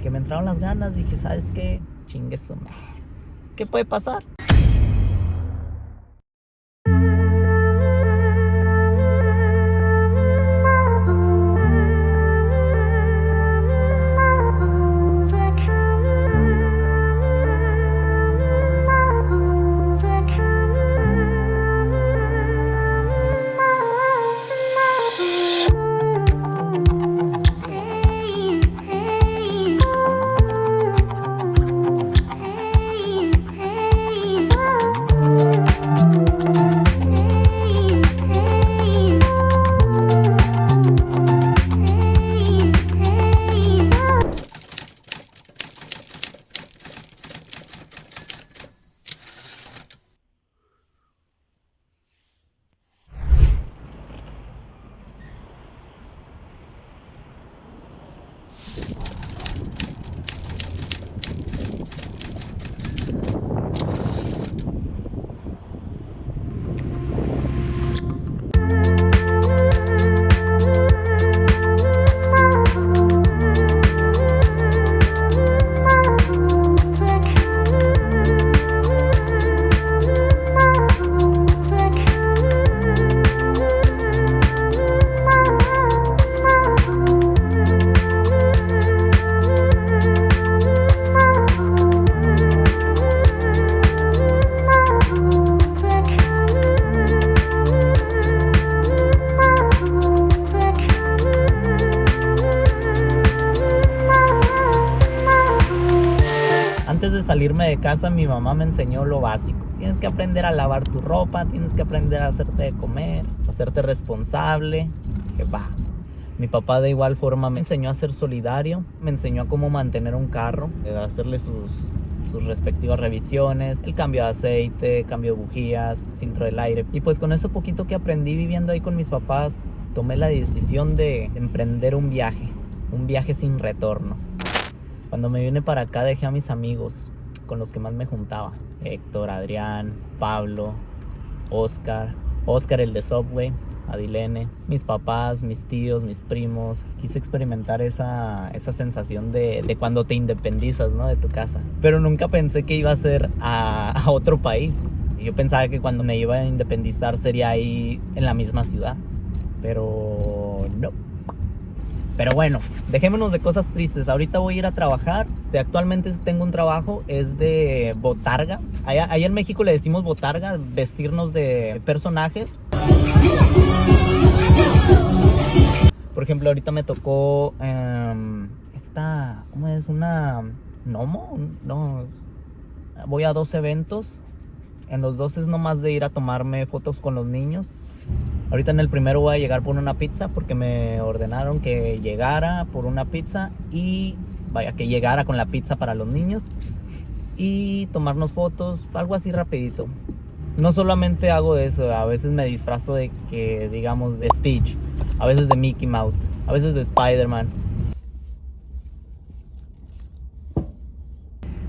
que me entraron las ganas. Dije, ¿sabes qué? Chingue. ¿Qué puede pasar? Yes. Salirme de casa, mi mamá me enseñó lo básico. Tienes que aprender a lavar tu ropa, tienes que aprender a hacerte de comer, hacerte responsable. Que va. Mi papá de igual forma me enseñó a ser solidario, me enseñó a cómo mantener un carro, a hacerle sus, sus respectivas revisiones, el cambio de aceite, cambio de bujías, filtro del aire. Y pues con eso poquito que aprendí viviendo ahí con mis papás, tomé la decisión de emprender un viaje, un viaje sin retorno. Cuando me vine para acá dejé a mis amigos con los que más me juntaba. Héctor, Adrián, Pablo, Oscar, Oscar el de Subway, Adilene, mis papás, mis tíos, mis primos. Quise experimentar esa, esa sensación de, de, cuando te independizas ¿no? de tu casa. Pero nunca pensé que iba a ser a, a otro país. Yo pensaba que cuando me iba a independizar sería ahí en la misma ciudad. Pero no. Pero bueno, dejémonos de cosas tristes. Ahorita voy a ir a trabajar. Este, actualmente tengo un trabajo, es de botarga. Allá, allá en México le decimos botarga, vestirnos de personajes. Por ejemplo, ahorita me tocó um, esta, ¿cómo es? Una gnomo. No, voy a dos eventos. En los dos es nomás de ir a tomarme fotos con los niños. Ahorita en el primero voy a llegar por una pizza porque me ordenaron que llegara por una pizza y vaya que llegara con la pizza para los niños y tomarnos fotos, algo así rapidito. No solamente hago eso, a veces me disfrazo de que digamos de Stitch, a veces de Mickey Mouse, a veces de Spider-Man.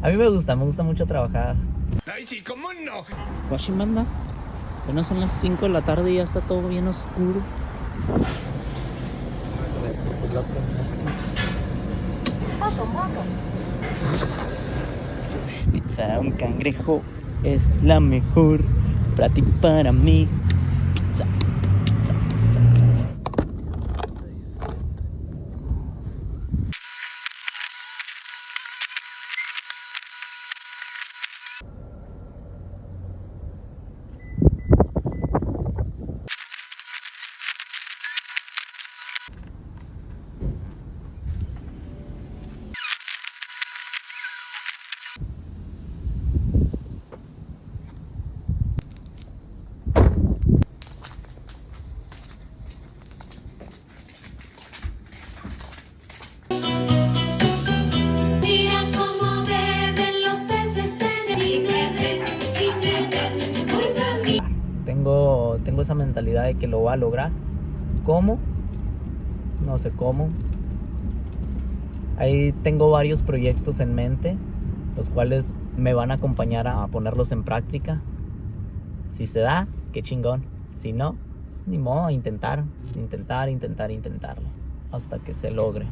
A mí me gusta, me gusta mucho trabajar. Ay, sí, ¿cómo no? Apenas son las 5 de la tarde y ya está todo bien oscuro. Pizza un cangrejo es la mejor para ti, para mí. Mentalidad de que lo va a lograr. ¿Cómo? No sé cómo. Ahí tengo varios proyectos en mente, los cuales me van a acompañar a ponerlos en práctica. Si se da, qué chingón. Si no, ni modo, intentar, intentar, intentar, intentarlo, hasta que se logre.